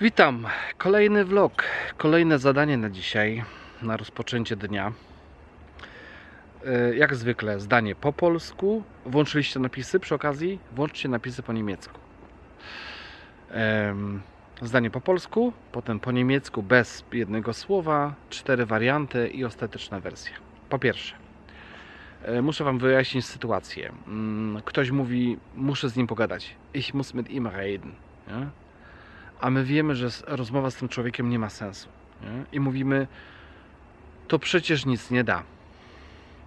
Witam. Kolejny vlog, kolejne zadanie na dzisiaj, na rozpoczęcie dnia. E, Jak zwykle zdanie po polsku. Włączyliście napisy przy okazji? Włączcie napisy po niemiecku. Em, Zdanie po polsku, potem po niemiecku bez jednego słowa, cztery warianty i ostateczna wersja. Po pierwsze, e, muszę Wam wyjaśnić sytuację. Mm, Ktoś mówi, muszę z nim pogadać. Ich muss mit ihm reden. Nie? A my wiemy, że rozmowa z tym człowiekiem nie ma sensu. Nie? I mówimy, to przecież nic nie da.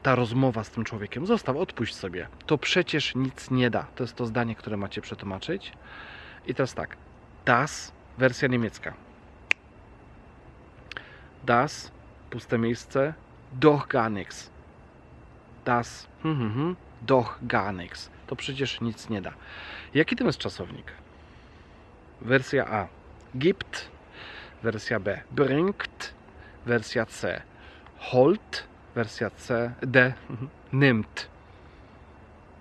Ta rozmowa z tym człowiekiem, zostaw, odpuść sobie. To przecież nic nie da. To jest to zdanie, które macie przetłumaczyć. I teraz tak. Das, wersja niemiecka. Das, puste miejsce, doch gar nichts. Das, hm, hm, hm, doch gar nichts. To przecież nic nie da. Jaki to jest czasownik? Wersja A gibt, wersja B bringt, wersja C holt, wersja C D nimmt.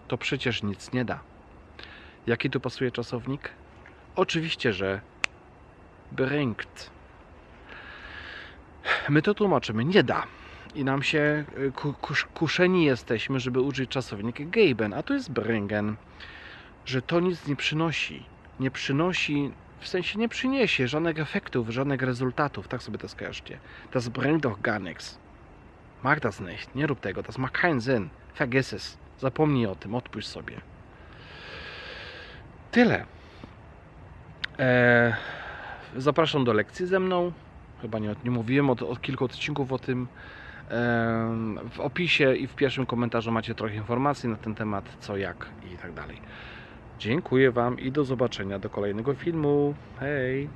To przecież nic nie da. Jaki tu pasuje czasownik? Oczywiście, że bringt. My to tłumaczymy nie da. I nam się y, ku, kusz, kuszeni jesteśmy, żeby użyć czasownik geben, a to jest bringen. Że to nic nie przynosi nie przynosi, w sensie nie przyniesie żadnych efektów, żadnych rezultatów. Tak sobie to skojarzcie. Das bringt doch gar nichts. Mag das nicht. Nie rób tego. Das macht keinen Sinn. Vergiss es. Zapomnij o tym. Odpuść sobie. Tyle. Eee, zapraszam do lekcji ze mną. Chyba nie, nie mówiłem od, od kilku odcinków o tym. Em, W opisie i w pierwszym komentarzu macie trochę informacji na ten temat, co, jak i tak dalej. Dziękuję Wam i do zobaczenia do kolejnego filmu. Hej!